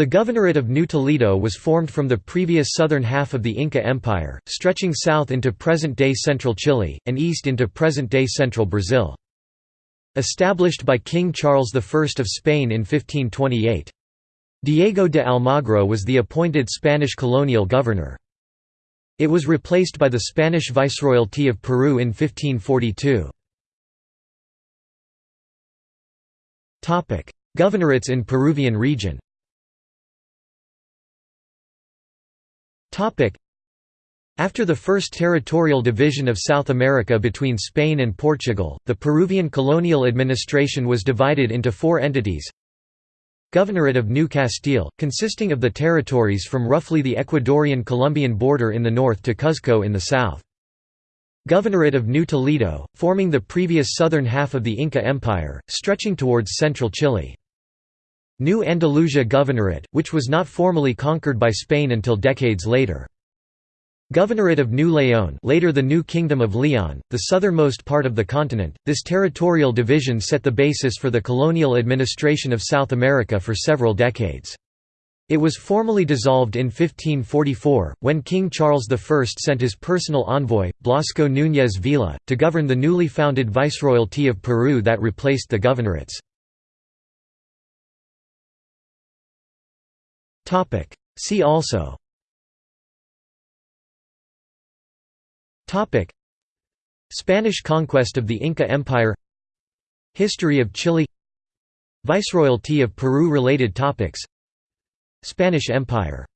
The Governorate of New Toledo was formed from the previous southern half of the Inca Empire, stretching south into present-day central Chile, and east into present-day central Brazil. Established by King Charles I of Spain in 1528. Diego de Almagro was the appointed Spanish colonial governor. It was replaced by the Spanish Viceroyalty of Peru in 1542. Governorates in Peruvian region After the First Territorial Division of South America between Spain and Portugal, the Peruvian colonial administration was divided into four entities Governorate of New Castile, consisting of the territories from roughly the Ecuadorian-Colombian border in the north to Cuzco in the south. Governorate of New Toledo, forming the previous southern half of the Inca Empire, stretching towards central Chile. New Andalusia Governorate, which was not formally conquered by Spain until decades later. Governorate of New Leon later the New Kingdom of Leon, the southernmost part of the continent, this territorial division set the basis for the colonial administration of South America for several decades. It was formally dissolved in 1544, when King Charles I sent his personal envoy, Blasco Núñez Vela, to govern the newly founded Viceroyalty of Peru that replaced the governorates. See also. Spanish conquest of the Inca Empire. History of Chile. Viceroyalty of Peru Related topics. Spanish Empire